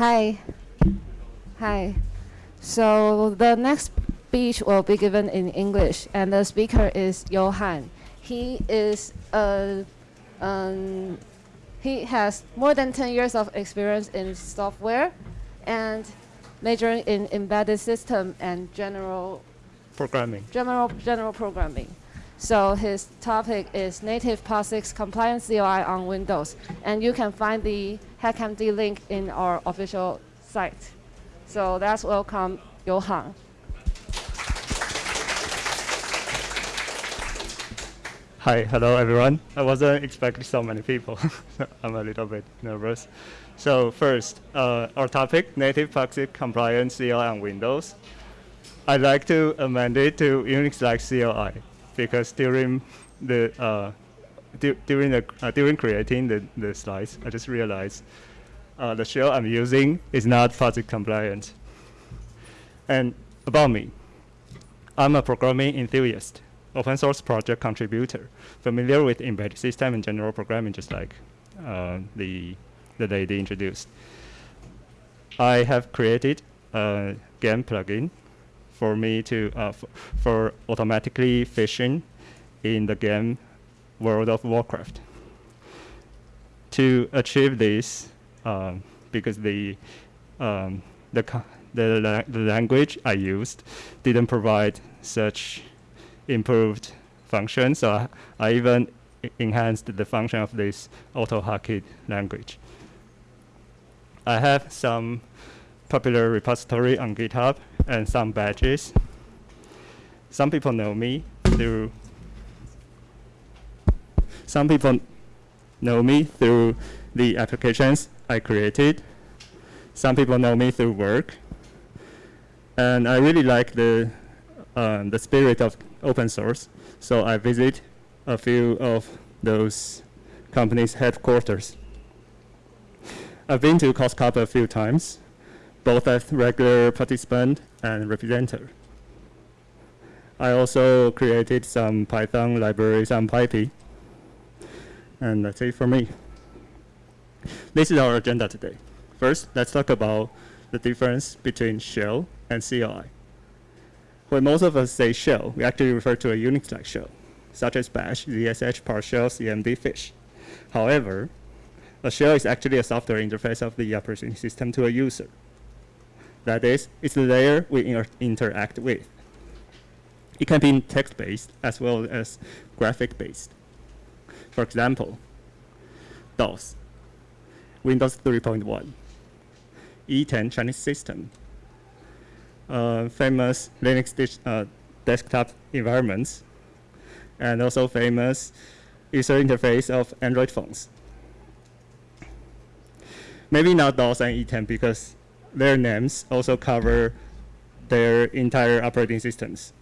Hi. Hi. So the next speech will be given in English, and the speaker is Johan. He is a, um, he has more than 10 years of experience in software and majoring in embedded system and general Programming. general general programming. So his topic is native POSIX compliance CLI on Windows, and you can find the HackMD link in our official site. So let's welcome Johan. Hi, hello everyone. I wasn't expecting so many people. I'm a little bit nervous. So first, uh, our topic, native POSIX compliance CLI on Windows. I'd like to amend it to Unix-like CLI because during the uh, du during the uh, during creating the, the slides, I just realized uh, the shell I'm using is not POSIX compliant. And about me, I'm a programming enthusiast, open source project contributor, familiar with embedded system and general programming, just like uh, the the lady introduced. I have created a game plugin for me to uh, for automatically fishing in the game World of Warcraft. To achieve this, um, because the um, the the, la the language I used didn't provide such improved functions, so I, I even enhanced the function of this AutoHotkey language. I have some popular repository on GitHub and some badges. Some people know me through some people know me through the applications I created. Some people know me through work. And I really like the, um, the spirit of open source. So I visit a few of those companies' headquarters. I've been to COSCUP a few times, both as regular participant and representative. I also created some Python libraries on PyPI. And that's it for me. This is our agenda today. First, let's talk about the difference between shell and CLI. When most of us say shell, we actually refer to a Unix-like shell, such as bash, ZSH, PowerShell, CMD, fish. However, a shell is actually a software interface of the operating system to a user. That is, it's the layer we inter interact with. It can be text-based as well as graphic-based. For example, DOS, Windows 3.1, ETen Chinese system, uh, famous Linux uh, desktop environments, and also famous user interface of Android phones. Maybe not DOS and ETen because their names also cover their entire operating systems.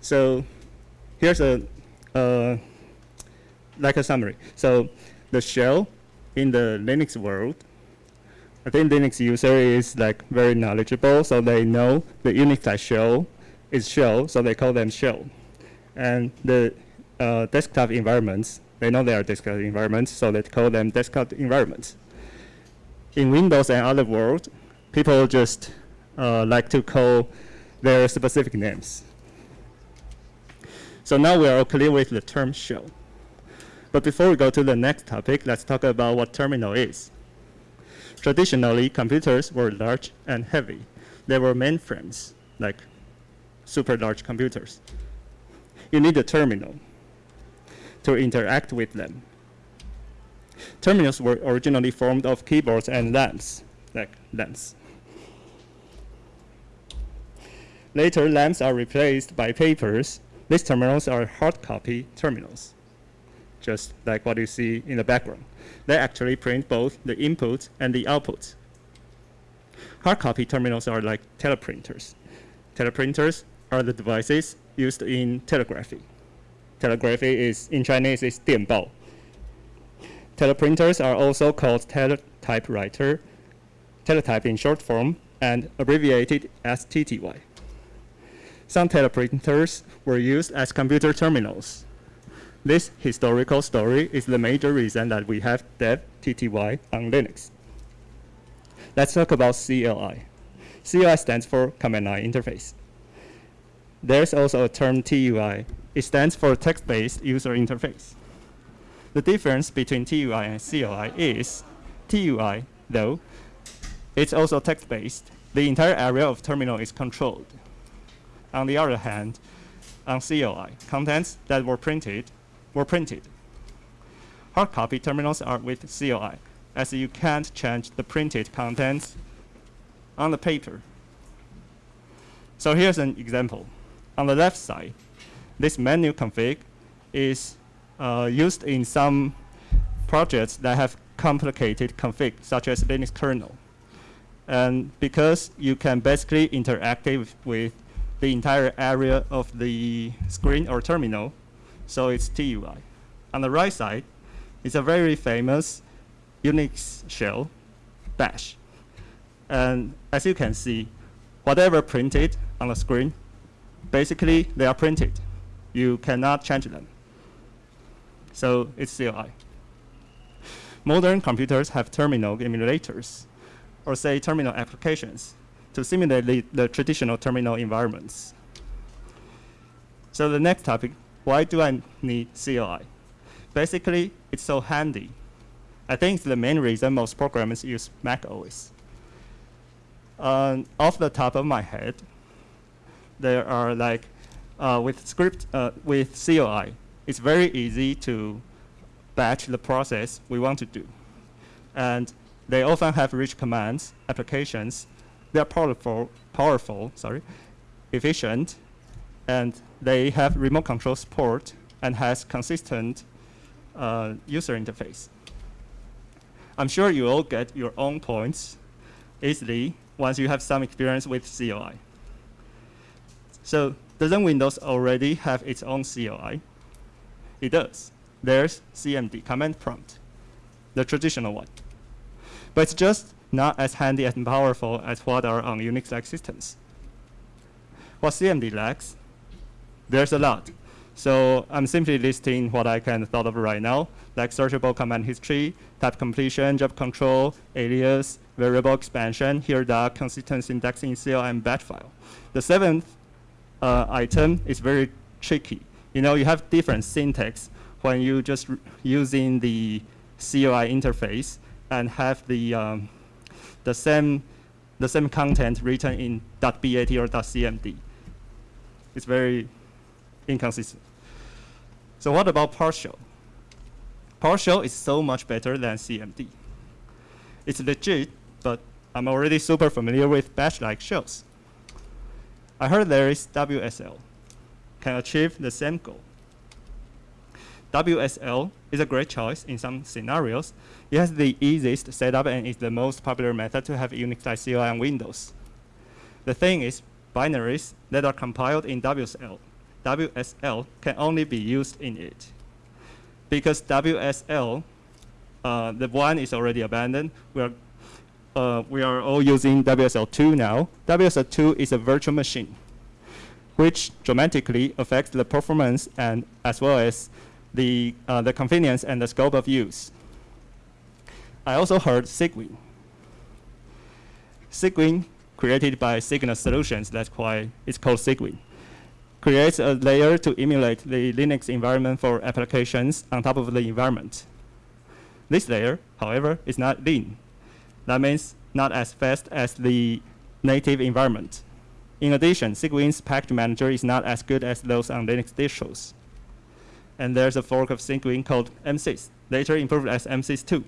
So here's a uh, like a summary. So the shell in the Linux world, I think Linux user is like very knowledgeable, so they know the Unix shell is shell, so they call them shell. And the uh, desktop environments, they know they are desktop environments, so they call them desktop environments. In Windows and other world, people just uh, like to call their specific names. So now we are clear with the term shell. But before we go to the next topic, let's talk about what terminal is. Traditionally, computers were large and heavy. They were mainframes, like super large computers. You need a terminal to interact with them. Terminals were originally formed of keyboards and lamps, like lamps. Later, lamps are replaced by papers. These terminals are hard copy terminals just like what you see in the background. They actually print both the inputs and the outputs. Hard copy terminals are like teleprinters. Teleprinters are the devices used in telegraphy. Telegraphy is, in Chinese, is 电报. Teleprinters are also called teletypewriter, teletype in short form, and abbreviated as TTY. Some teleprinters were used as computer terminals This historical story is the major reason that we have dev TTY on Linux. Let's talk about CLI. CLI stands for Command Line Interface. There's also a term TUI. It stands for Text-Based User Interface. The difference between TUI and CLI is TUI, though, it's also text-based. The entire area of terminal is controlled. On the other hand, on CLI, contents that were printed were printed. Hard copy terminals are with CLI, as you can't change the printed contents on the paper. So here's an example. On the left side, this menu config is uh, used in some projects that have complicated config, such as Linux kernel. And because you can basically interact with the entire area of the screen or terminal, so it's TUI. On the right side, it's a very famous Unix shell, bash. And as you can see, whatever printed on the screen, basically they are printed. You cannot change them. So it's CLI. Modern computers have terminal emulators, or say terminal applications, to simulate the, the traditional terminal environments. So the next topic, why do I need CLI? Basically, it's so handy. I think it's the main reason most programmers use Mac OS. Uh, off the top of my head, there are like, uh, with script, uh, with CLI, it's very easy to batch the process we want to do. And they often have rich commands, applications. They're powerful, powerful, sorry, efficient, and they have remote control support and has consistent uh, user interface. I'm sure you all get your own points easily once you have some experience with CLI. So doesn't Windows already have its own CLI? It does. There's CMD, command prompt, the traditional one. But it's just not as handy and powerful as what are on Unix-like systems. What CMD lacks, there's a lot. So I'm simply listing what I can thought of right now, like searchable command history, type completion, job control, alias, variable expansion, here the consistent syntax in CL and batch file. The seventh uh, item is very tricky. You know, you have different syntax when you just using the CLI interface and have the um, the same the same content written in .bat or .cmd. It's very inconsistent. So what about PowerShell? PowerShell is so much better than CMD. It's legit, but I'm already super familiar with bash-like shells. I heard there is WSL, can achieve the same goal. WSL is a great choice in some scenarios. It has the easiest setup and is the most popular method to have Unix-like CLI on Windows. The thing is, binaries that are compiled in WSL, WSL can only be used in it. Because WSL, uh, the one is already abandoned, we are, uh, we are all using WSL2 now. WSL2 is a virtual machine, which dramatically affects the performance and as well as the, uh, the convenience and the scope of use. I also heard Cygwin. Cygwin, created by Cygnus Solutions, that's why it's called Cygwin, creates a layer to emulate the Linux environment for applications on top of the environment. This layer, however, is not lean. That means not as fast as the native environment. In addition, Cygwin's package manager is not as good as those on Linux distros and there's a fork of Cygwin called MSys, later improved as MSys2.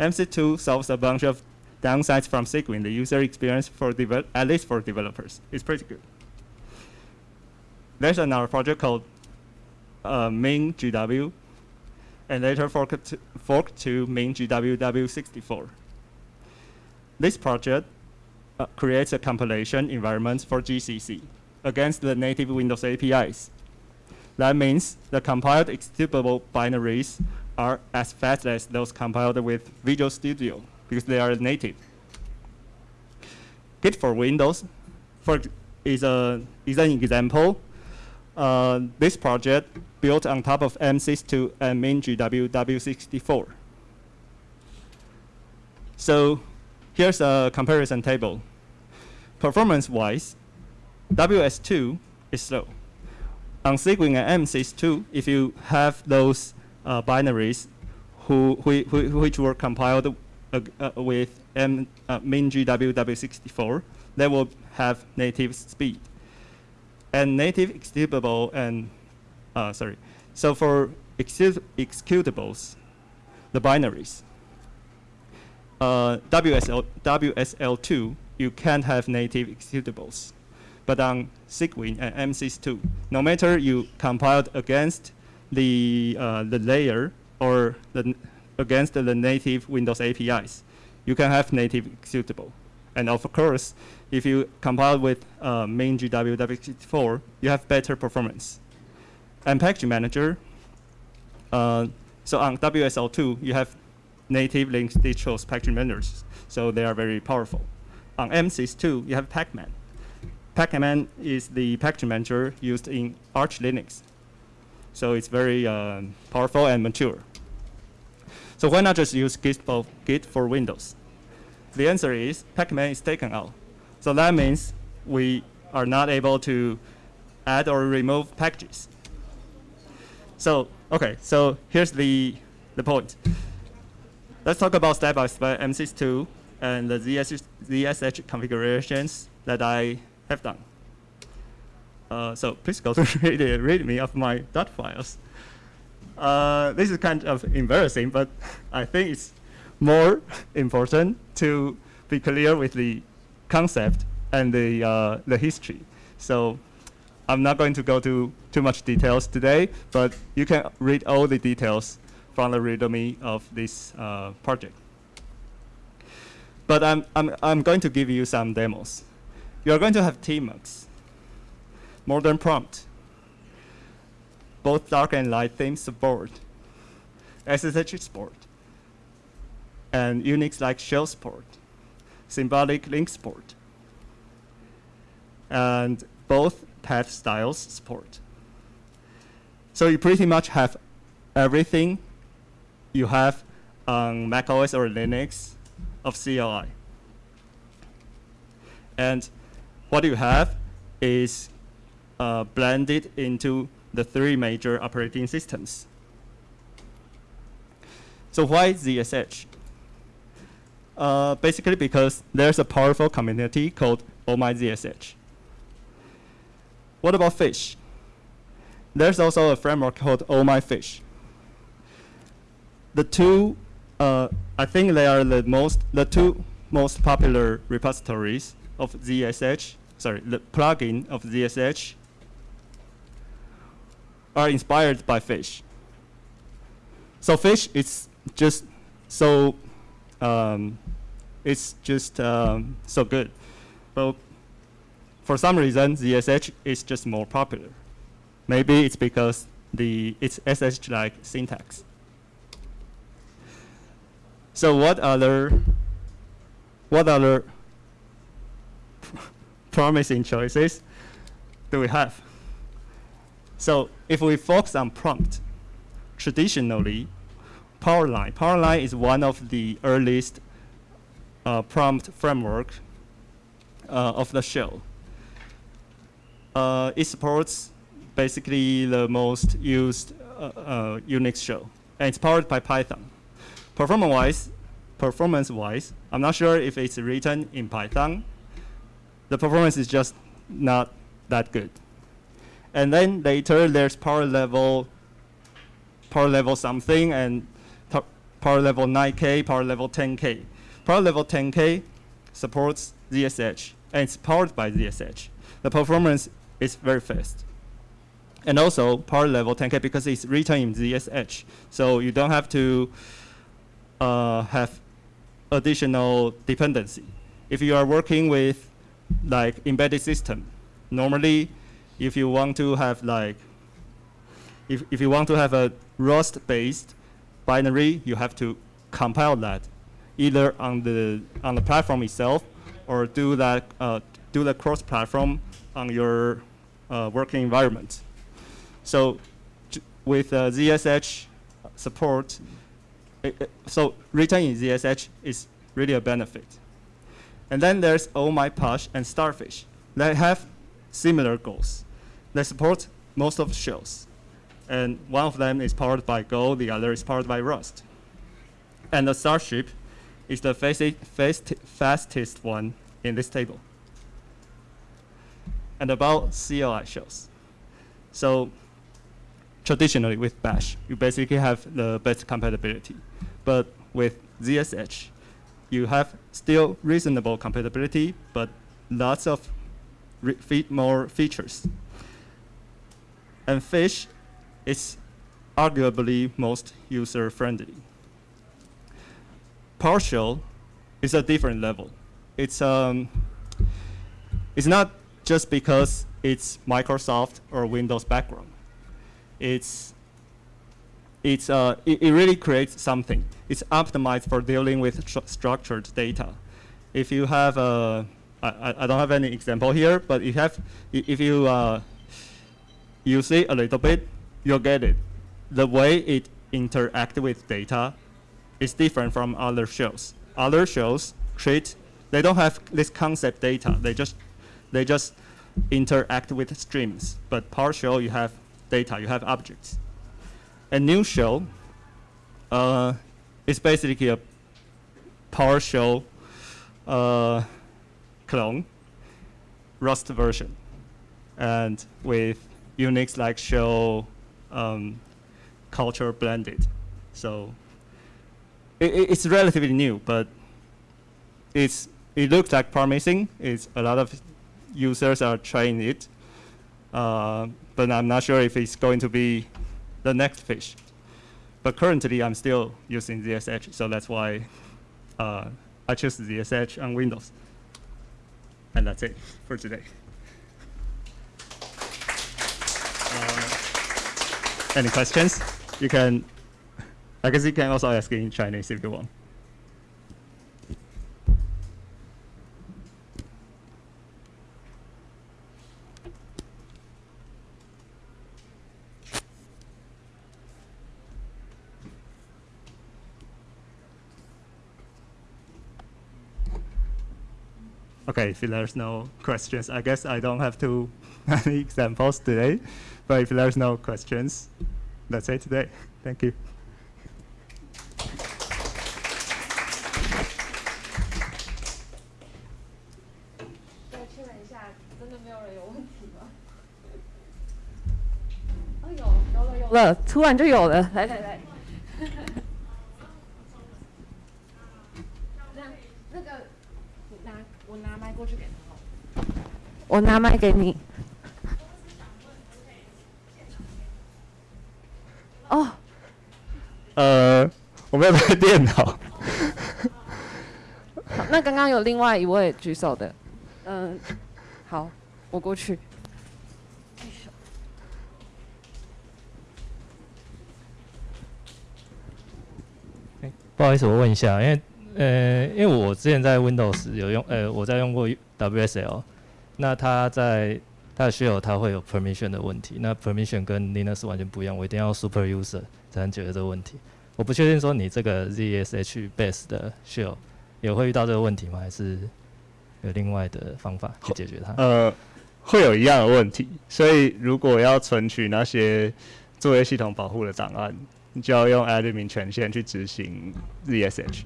MSys2 solves a bunch of downsides from Cygwin, the user experience for at least for developers. It's pretty good. There's another project called uh, MinGW, and later forked to, forked to MinGWW64. This project uh, creates a compilation environment for GCC against the native Windows APIs. That means the compiled executable binaries are as fast as those compiled with Visual Studio because they are native. Git for Windows for is, a, is an example. Uh, this project built on top of MSys2 and MinGW W64. So here's a comparison table. Performance-wise, WS2 is slow. On Cygwin and MSys2, if you have those uh, binaries who, who, who, which were compiled uh, uh, with M, uh, MinGW W64, they will have native speed. And native executable and, uh, sorry, so for execut executables, the binaries, uh, WSL, WSL2, you can't have native executables. But on Cygwin and MSys2, no matter you compiled against the, uh, the layer or the against the native Windows APIs, you can have native executable. And of course, if you compile with uh, MinGW W64, you have better performance. And package manager, uh, so on WSL2, you have native Linux distros package managers, so they are very powerful. On MSys2, you have Pacman. Pacman is the package manager used in Arch Linux. So it's very uh, powerful and mature. So why not just use Git for, Git for Windows? The answer is Pacman is taken out. So that means we are not able to add or remove packages. So, okay, so here's the, the point. Let's talk about step-by-step MSys2 and the ZSH, configurations that I have done. Uh, so please go to read, me of my dot files. Uh, this is kind of embarrassing, but I think it's more important to be clear with the concept and the, uh, the history. So I'm not going to go to too much details today, but you can read all the details from the README of this uh, project. But I'm, I'm, I'm going to give you some demos. You're going to have tmux, modern prompt, both dark and light theme support, SSH support, and Unix like shell support, symbolic link support, and both path styles support. So you pretty much have everything you have on macOS or Linux of CLI. And what you have is uh, blended into the three major operating systems. So why ZSH? Uh, basically because there's a powerful community called OhmyZSH. What about Fish? There's also a framework called OhmyFish. The two, uh, I think they are the most, the two most popular repositories of ZSH, sorry, the plugin of ZSH are inspired by Fish. So Fish is just so, um, it's just um, so good. But for some reason, ZSH is just more popular. Maybe it's because the it's SSH-like syntax. So what other what other promising choices do we have? So if we focus on prompt, traditionally, Powerline. Powerline is one of the earliest uh, prompt framework uh, of the shell. Uh, it supports basically the most used uh, uh, Unix shell, and it's powered by Python. Performance-wise, performance-wise, I'm not sure if it's written in Python. The performance is just not that good. And then later there's power level, power level something, and power level 9K, power level 10K. Power level 10K supports ZSH, and it's powered by ZSH. The performance is very fast. And also power level 10K because it's written in ZSH, so you don't have to uh, have additional dependency. If you are working with like embedded system, normally if you want to have like, if, if you want to have a Rust-based binary, you have to compile that either on the on the platform itself or do that uh, do the cross-platform on your uh, working environment. So with uh, ZSH support, so written in ZSH is really a benefit. And then there's OhmyPosh and Starship. They have similar goals. They support most of the shells. And one of them is powered by Go, the other is powered by Rust. And the Starship is the fast fastest one in this table. And about CLI shells. So traditionally with Bash, you basically have the best compatibility. But with ZSH, you have still reasonable compatibility, but lots of more features. And Fish is arguably most user-friendly. PowerShell is a different level. It's, um, it's not just because it's Microsoft or Windows background. It's, it's, uh, it, it really creates something. It's optimized for dealing with structured data. If you have a, I, I don't have any example here, but if you have, if you uh, use it a little bit, you'll get it. The way it interacts with data is different from other shells. Other shells treat, they don't have this concept data. They just, they just interact with streams. But PowerShell, you have data, you have objects. A new shell uh, is basically a PowerShell uh, clone, Rust version, and with Unix-like shell um, culture blended. So it, it's relatively new, but it's it looks like promising. It's a lot of users are trying it, uh, but I'm not sure if it's going to be the next fish. But currently, I'm still using ZSH, so that's why uh, I choose ZSH on Windows. And that's it for today. Uh, any questions? You can, I guess you can also ask in Chinese if you want. Okay, if there's no questions, I guess I don't have to any examples today. But if there's no questions, that's it today. Thank you. Well, 我拿麦给你。哦。呃，我没有带电脑。那刚刚有另外一位举手的。嗯，好，我过去。不好意思，我问一下，因为呃，因为我之前在 Windows 有用，呃，我在用过 WSL，那它在它的 shell 它会有 permission 的问题，那 permission 跟 Linux 完全不一样，我一定要 super user 才能解决这个问题。我不确定说你这个 ZSH base 的 shell 也会遇到这个问题吗？还是？有另外的方法去解决它。呃，会有一样的问题，所以如果要存取那些作业系统保护的档案，你就要用 admin 权限去执行 ZSH。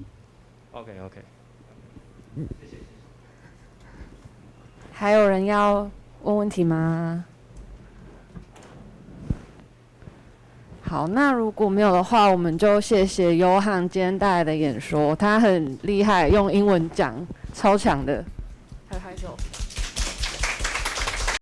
OK OK。谢谢。还有人要问问题吗？好，那如果没有的话，我们就谢谢悠汉今天带来的演说，他很厉害，用英文讲，超强的。拍拍手。